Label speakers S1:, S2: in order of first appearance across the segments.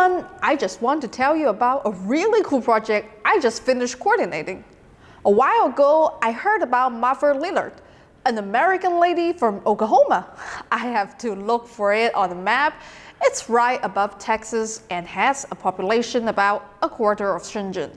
S1: everyone, I just want to tell you about a really cool project I just finished coordinating. A while ago, I heard about Martha Lillard, an American lady from Oklahoma. I have to look for it on the map. It's right above Texas and has a population about a quarter of Shenzhen.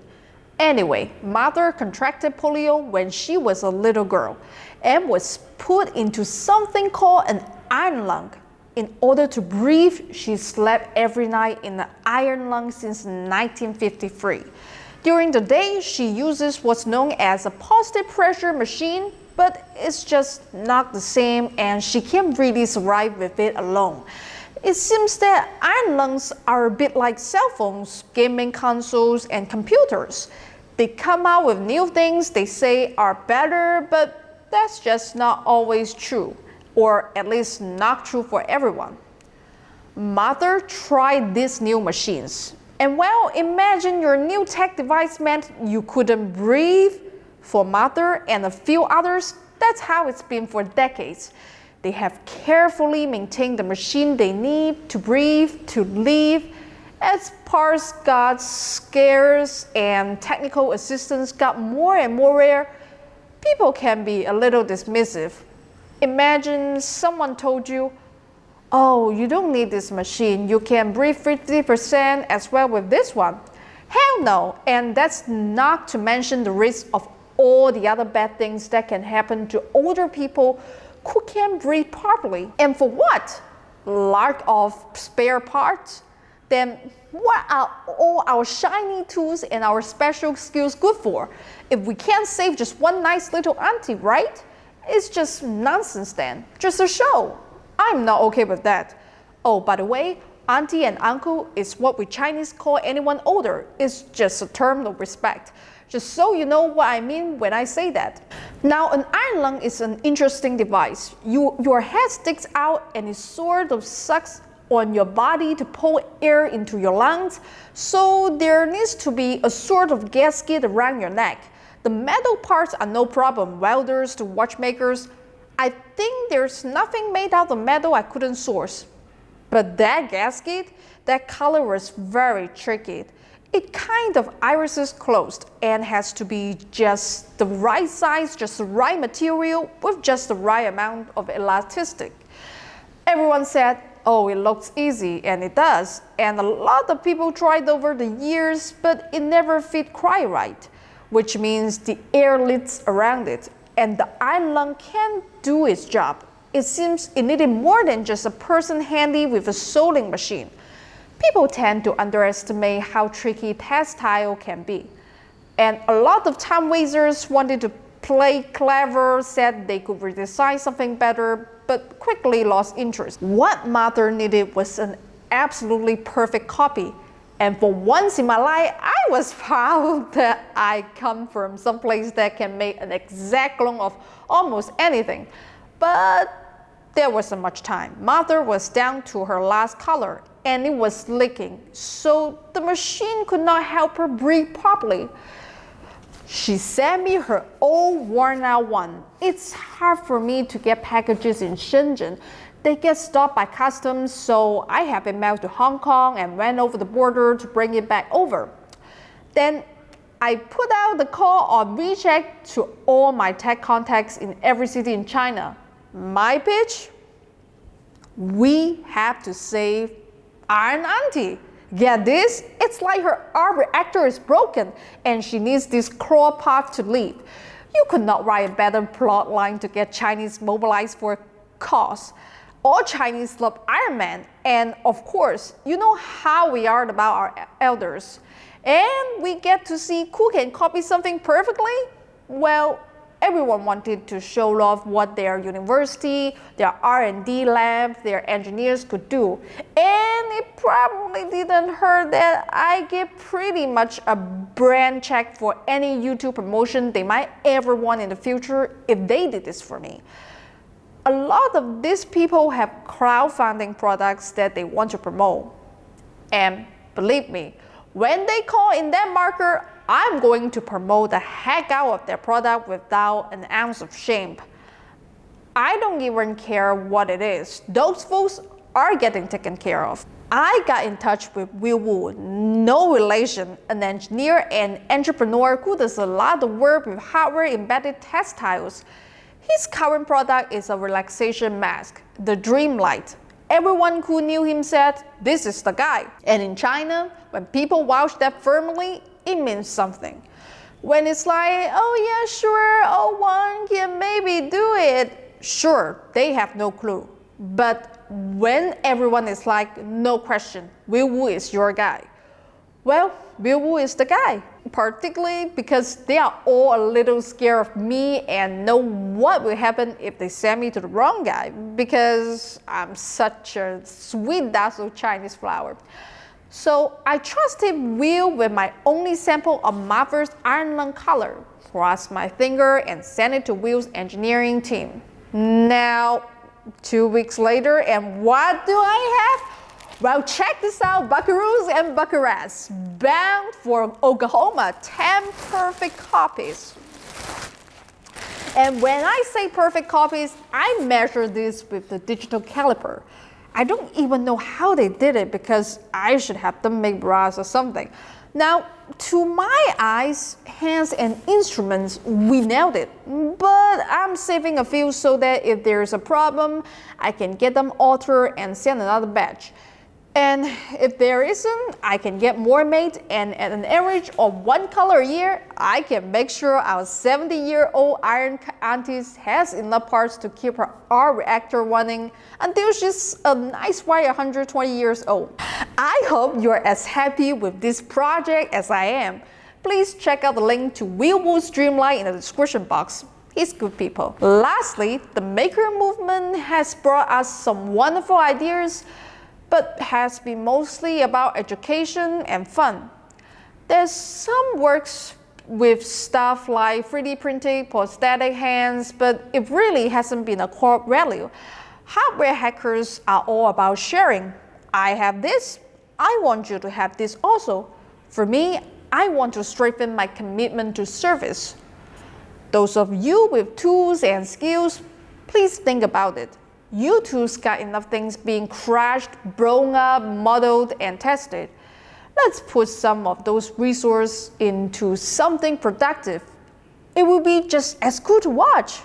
S1: Anyway, Martha contracted polio when she was a little girl and was put into something called an iron lung. In order to breathe, she slept every night in the iron lung since 1953. During the day, she uses what's known as a positive pressure machine, but it's just not the same and she can't really survive with it alone. It seems that iron lungs are a bit like cell phones, gaming consoles, and computers. They come out with new things they say are better, but that's just not always true, or at least not true for everyone. Martha tried these new machines and well, imagine your new tech device meant you couldn't breathe. For Martha and a few others, that's how it's been for decades. They have carefully maintained the machine they need to breathe, to live. As parts got scarce and technical assistance got more and more rare, people can be a little dismissive. Imagine someone told you, oh, you don't need this machine. You can breathe 50% as well with this one. Hell no, and that's not to mention the risk of all the other bad things that can happen to older people who can't breathe properly. And for what? Lack of spare parts? Then what are all our shiny tools and our special skills good for? If we can't save just one nice little auntie, right? It's just nonsense then, just a show. I'm not okay with that. Oh, by the way, auntie and uncle is what we Chinese call anyone older. It's just a term of respect. Just so you know what I mean when I say that. Now, an iron lung is an interesting device. You, your head sticks out and it sort of sucks on your body to pull air into your lungs. So there needs to be a sort of gasket around your neck. The metal parts are no problem. Welders to watchmakers, I think there's nothing made out of metal I couldn't source. But that gasket, that color was very tricky. It kind of irises closed and has to be just the right size, just the right material with just the right amount of elasticity. Everyone said, oh, it looks easy, and it does. And a lot of people tried over the years, but it never fit quite right, which means the air leaks around it and the iron lung can't do its job. It seems it needed more than just a person handy with a sewing machine. People tend to underestimate how tricky textile can be. And a lot of time wasters wanted to play clever, said they could redesign something better, but quickly lost interest. What Martha needed was an absolutely perfect copy and for once in my life, I was proud that I come from some place that can make an exact clone of almost anything. But there wasn't much time. Martha was down to her last color and it was leaking, so the machine could not help her breathe properly. She sent me her old worn out one. It's hard for me to get packages in Shenzhen they get stopped by customs, so I have it mailed to Hong Kong and went over the border to bring it back over. Then I put out the call on WeChat to all my tech contacts in every city in China. My pitch? We have to save Iron Auntie. Get this? It's like her arc reactor is broken and she needs this claw path to leave. You could not write a better plot line to get Chinese mobilized for a cause all Chinese love Iron Man. And of course, you know how we are about our elders. And we get to see who can copy something perfectly. Well, everyone wanted to show off what their university, their R&D lab, their engineers could do. And it probably didn't hurt that I get pretty much a brand check for any YouTube promotion they might ever want in the future if they did this for me a lot of these people have crowdfunding products that they want to promote. And believe me, when they call in that marker, I'm going to promote the heck out of their product without an ounce of shame. I don't even care what it is. Those folks are getting taken care of. I got in touch with Will Wu, no relation, an engineer and entrepreneur who does a lot of work with hardware embedded textiles. His current product is a relaxation mask, the Dream Light. Everyone who knew him said, this is the guy. And in China, when people vouch that firmly, it means something. When it's like, oh yeah, sure, oh one can maybe do it, sure, they have no clue. But when everyone is like, no question, Will Wu is your guy. Well, Wu is the guy, particularly because they are all a little scared of me and know what will happen if they send me to the wrong guy because I'm such a sweet dazzle Chinese flower. So I trusted Will with my only sample of Martha's Iron Lung color, crossed my finger and sent it to Will's engineering team. Now, two weeks later, and what do I have? Well, check this out, buckaroos and buckarettes. Bound for Oklahoma, 10 perfect copies. And when I say perfect copies, I measure this with the digital caliper. I don't even know how they did it because I should have them make bras or something. Now, to my eyes, hands, and instruments, we nailed it. But I'm saving a few so that if there's a problem, I can get them altered and send another batch. And if there isn't, I can get more made and at an average of one color a year, I can make sure our 70 year old iron auntie has enough parts to keep her arc reactor running until she's a nice white 120 years old. I hope you're as happy with this project as I am. Please check out the link to Will Wu's Dreamlight in the description box. He's good people. Lastly, the maker movement has brought us some wonderful ideas but has been mostly about education and fun. There's some works with stuff like 3D printing, prosthetic hands, but it really hasn't been a core value. Hardware hackers are all about sharing. I have this, I want you to have this also. For me, I want to strengthen my commitment to service. Those of you with tools and skills, please think about it you too got enough things being crashed, blown up, modeled, and tested. Let's put some of those resources into something productive. It will be just as cool to watch.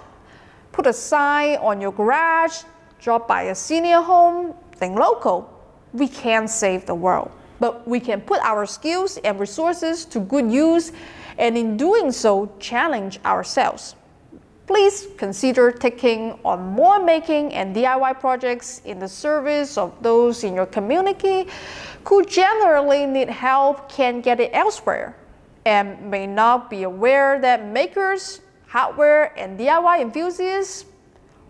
S1: Put a sign on your garage, drop by a senior home, think local. We can't save the world, but we can put our skills and resources to good use and in doing so, challenge ourselves please consider taking on more making and DIY projects in the service of those in your community who generally need help can't get it elsewhere and may not be aware that makers, hardware, and DIY enthusiasts,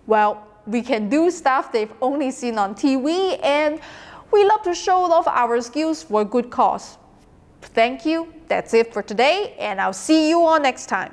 S1: well, we can do stuff they've only seen on TV and we love to show off our skills for a good cause. Thank you. That's it for today and I'll see you all next time.